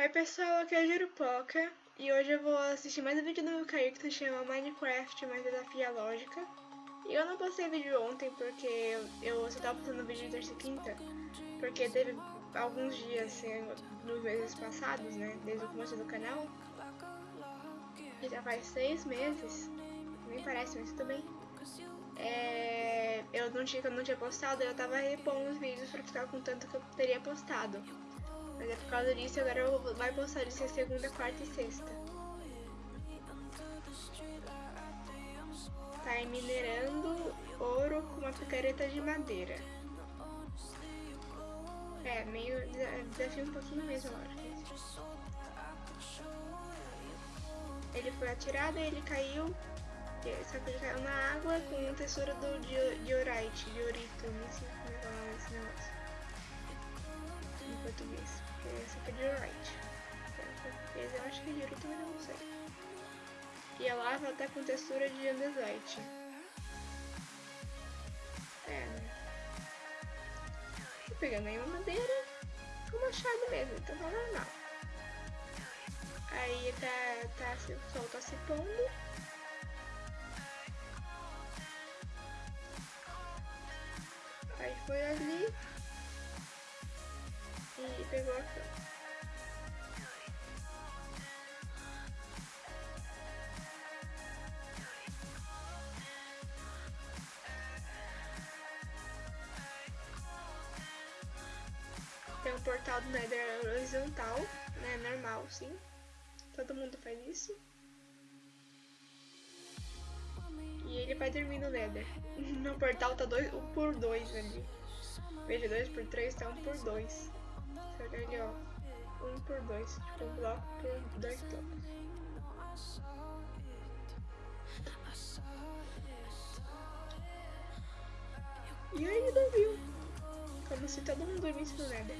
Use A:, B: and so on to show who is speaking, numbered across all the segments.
A: Oi pessoal, aqui é a Jurupoca e hoje eu vou assistir mais um vídeo do meu canal que se chama Minecraft, mais desafio a lógica. E eu não postei vídeo ontem porque eu, só tava postando vídeo de terça e quinta, porque teve alguns dias assim, nos meses passados, né, desde o começo do canal, que já faz seis meses, nem parece, mas tudo bem. É, eu não tinha, eu não tinha postado, eu tava repondo os vídeos pra ficar com tanto que eu teria postado. Mas é por causa disso, agora eu vou, vai postar isso segunda, quarta e sexta. Tá minerando ouro com uma picareta de madeira. É, meio desafio um pouquinho mesmo, lógico. Ele foi atirado e ele caiu. Só que ele caiu na água com textura do diorite, diorito, não sei como é nome desse negócio. Em português. Esse aqui é right. Esse eu acho que direito, mas não sei. E a lava tá com textura de andesite. É, né? Tô pegando aí uma madeira com machado mesmo, então tá normal. Aí tá, tá, o sol tá se pondo. Aí foi ali e pegou a cama. Tem um portal do Nether horizontal, né? Normal, sim. Todo mundo faz isso. E ele vai dormir no Nether. No portal tá dois, um por dois ali. Veja, 2 por 3 tá 1 um por 2. Ali, ó. 1 um por 2. Tipo, um bloco por 2 blocos. E aí ele dormiu. Como se todo mundo dormisse no Nether.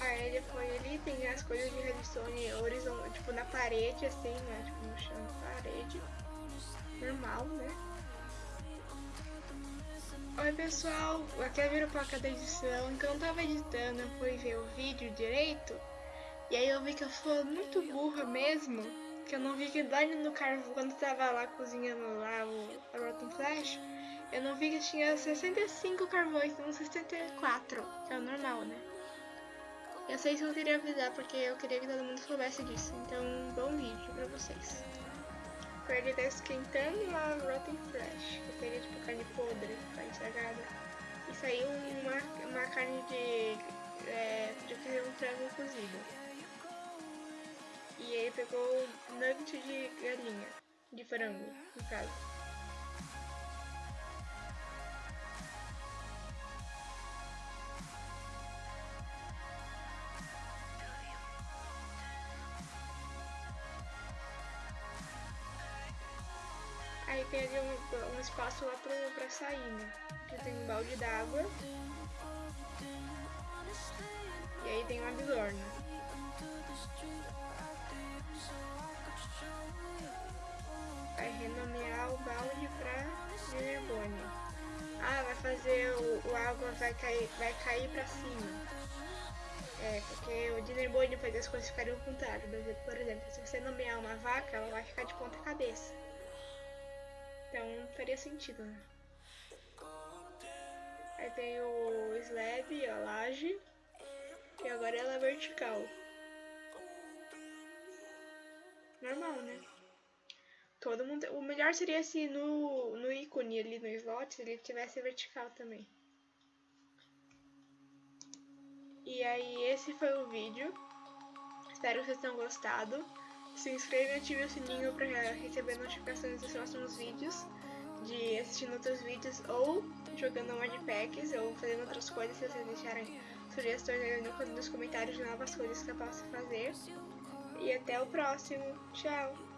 A: Aí ele foi ali, tem as coisas de redstone horizontal, tipo na parede, assim, né? Tipo no chão da parede. Normal, né? Oi pessoal, aqui é a Viropaca da edição, que eu tava editando, eu fui ver o vídeo direito, e aí eu vi que eu fui muito burra mesmo, que eu não vi que lá no carvão, quando tava lá cozinhando lá o Rotten Flash, eu não vi que tinha 65 carvões, não 64, que é o normal, né? Eu sei se eu queria avisar, porque eu queria que todo mundo soubesse disso, então bom vídeo pra vocês ele tá esquentando a Rotten Flesh, que seria tipo carne podre, carne estragada. E saiu uma, uma carne de. É, de fazer um frango cozido. E ele pegou nugget de galinha, de frango, no caso. Tem um, um espaço lá pra, pra sair, né? Tem um balde d'água. E aí tem uma bigorna. Vai renomear o balde pra Enerbone. Ah, vai fazer o, o, água vai cair, vai cair pra cima. É, porque o Dinnerbone faz as coisas ficarem ao contrário. Por exemplo, se você nomear uma vaca, ela vai ficar de ponta cabeça. Faria sentido, né? Aí tem o slab, a laje. E agora ela é vertical. Normal, né? Todo mundo. O melhor seria se no, no ícone ali no slot ele tivesse vertical também. E aí esse foi o vídeo. Espero que vocês tenham gostado. Se inscreva e ative o sininho para receber notificações dos próximos vídeos, de assistindo outros vídeos ou jogando modpacks ou fazendo outras coisas se vocês deixarem sugestões aí nos comentários de novas coisas que eu posso fazer. E até o próximo. Tchau!